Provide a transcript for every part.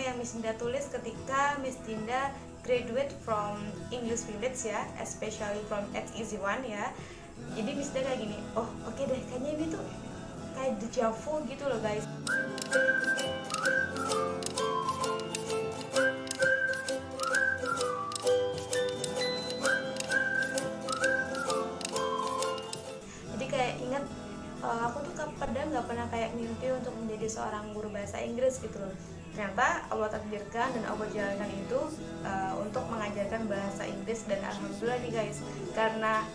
apa yang Miss Dinda tulis ketika Miss Dinda graduate from English Village ya, especially from X Easy One ya. Jadi Miss Dinda kayak gini, oh oke okay deh, kayaknya ini tuh kayak deja vu gitu loh guys. Uh, aku tuh padahal nggak pernah kayak mimpi untuk menjadi seorang guru bahasa Inggris gitu loh ternyata Allah takdirkan dan Allah jalankan itu uh, untuk mengajarkan bahasa Inggris dan alhamdulillah nih guys. Karena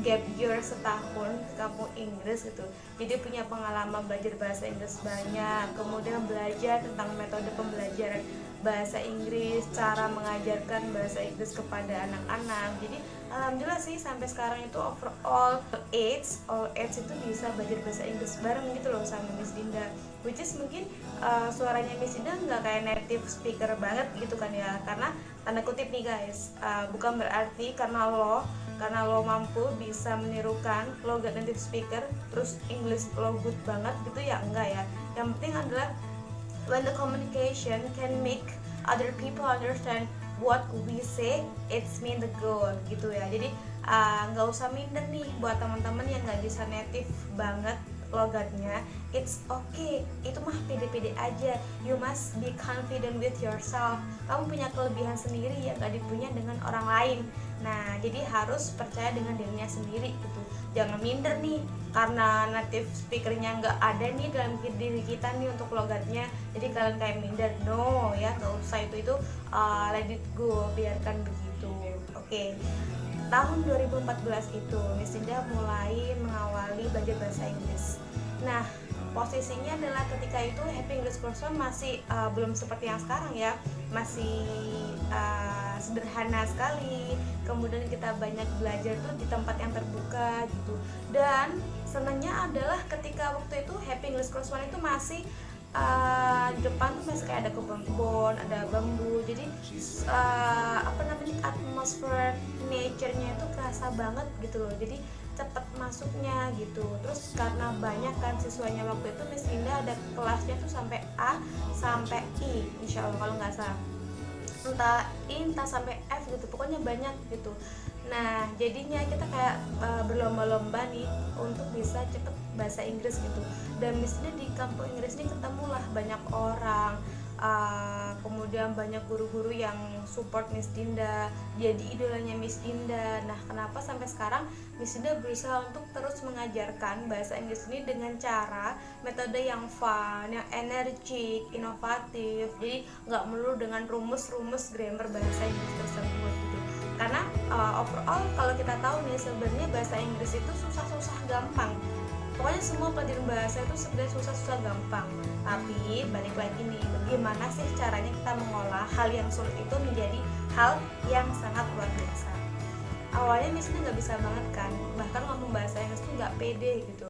gap year setahun kampung Inggris gitu. Jadi punya pengalaman belajar bahasa Inggris banyak kemudian belajar tentang metode pembelajaran bahasa Inggris cara mengajarkan bahasa Inggris kepada anak-anak. Jadi alhamdulillah sih sampai sekarang itu overall age all age itu bisa belajar bahasa Inggris bareng gitu loh sama Miss Dinda. Which is mungkin uh, suaranya Miss Dinda nggak kayak native speaker banget gitu kan ya. Karena tanda kutip nih guys uh, bukan berarti karena lo karena lo mampu bisa menirukan lo gak native speaker terus English lo good banget gitu ya enggak ya. Yang penting adalah when the communication can make other people understand what we say it's mean the goal gitu ya. Jadi nggak uh, usah minder nih buat teman-teman yang nggak bisa native banget logatnya. It's okay. Itu mah pede-pede aja. You must be confident with yourself. Kamu punya kelebihan sendiri yang gak dipunya dengan orang lain nah jadi harus percaya dengan dirinya sendiri gitu. Jangan minder nih karena native speakernya nggak ada nih dalam diri kita nih untuk logatnya. Jadi kalian kayak minder no ya nggak usah. Itu itu uh, let it go biarkan begitu. Oke. Okay tahun 2014 itu Miss Dinda mulai mengawali belajar bahasa Inggris. Nah, posisinya adalah ketika itu Happy English Classroom masih uh, belum seperti yang sekarang ya, masih uh, sederhana sekali. Kemudian kita banyak belajar tuh di tempat yang terbuka gitu. Dan senangnya adalah ketika waktu itu Happy English Classroom itu masih uh, di depan tuh masih kayak ada kebun-kebun, ada bambu. Jadi uh, apa namanya atmosfer nature-nya itu kerasa banget gitu loh. Jadi cepet masuknya gitu. Terus karena banyak kan siswanya waktu itu Miss Indah ada kelasnya tuh sampai A sampai I, insya Allah kalau nggak salah. Entah I, entah sampai F gitu. Pokoknya banyak gitu. Nah, jadinya kita kayak uh, berlomba-lomba nih untuk bisa cepet bahasa Inggris gitu. Dan misalnya di kampung Inggris ini ketemulah banyak orang, uh, kemudian banyak guru-guru yang support Miss Dinda, jadi idolanya Miss Dinda. Nah, kenapa sampai sekarang Miss Dinda berusaha untuk terus mengajarkan bahasa Inggris ini dengan cara metode yang fun, yang energik, inovatif. Jadi nggak melulu dengan rumus-rumus grammar bahasa Inggris tersebut karena uh, overall kalau kita tahu nih sebenarnya bahasa Inggris itu susah-susah gampang. Pokoknya semua pelajaran bahasa itu sebenarnya susah-susah gampang. Tapi balik lagi nih bagaimana sih caranya kita mengolah hal yang sulit itu menjadi hal yang sangat luar biasa? Awalnya misalnya nggak bisa banget kan bahkan ngomong bahasa Inggris tuh nggak pede gitu